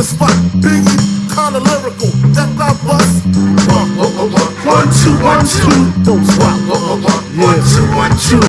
The spot. Biggie, kinda lyrical. That I bust. One, one, one, one, two, one, two. Those rock, one, one, one, one, two, one, two.